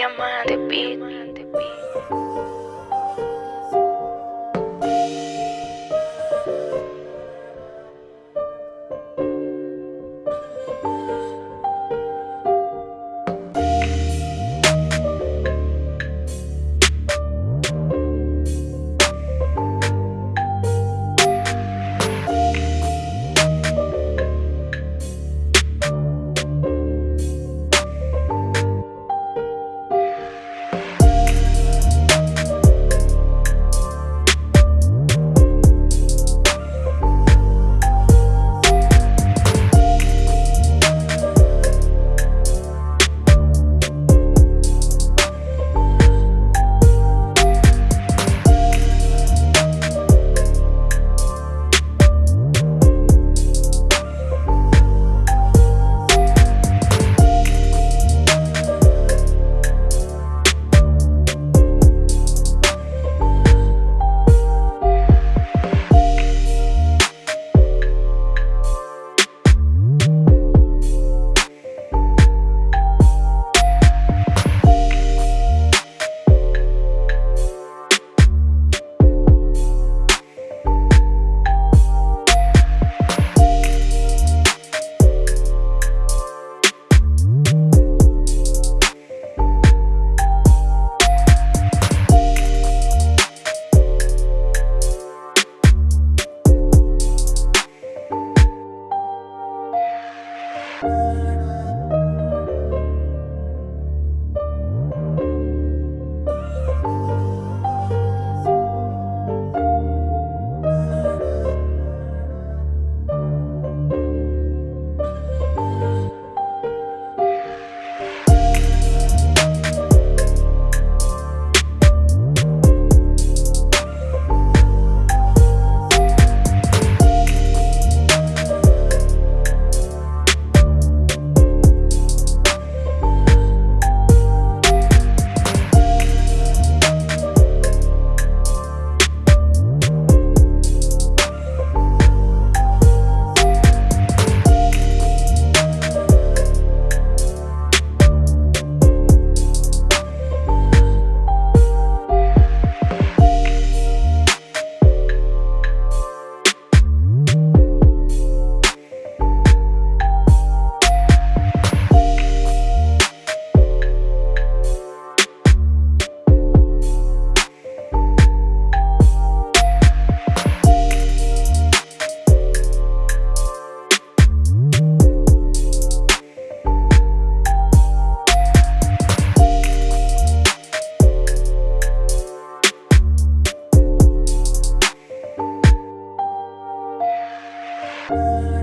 Diamante Beat. Thank Música